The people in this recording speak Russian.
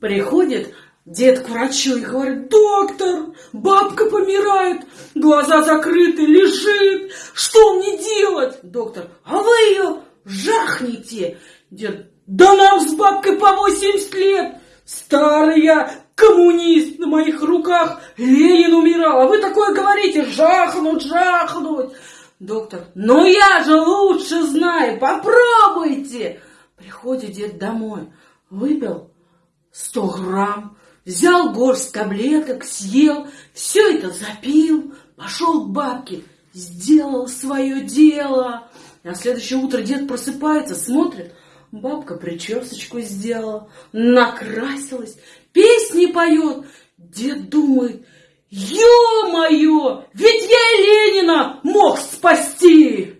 Приходит дед к врачу и говорит, доктор, бабка помирает, глаза закрыты, лежит, что мне делать? Доктор, а вы ее жахните. Дед, да нам с бабкой по 80 лет, старый я, коммунист, на моих руках Ленин умирал, а вы такое говорите, жахнуть, жахнуть. Доктор, ну я же лучше знаю, попробуйте. Приходит дед домой, выпил 100 грамм, взял горсть таблеток, съел, все это запил, пошел к бабке, сделал свое дело. На следующее утро дед просыпается, смотрит, бабка причесочку сделала, накрасилась, песни поет. Дед думает, ё-моё, ведь я Ленина мог спасти.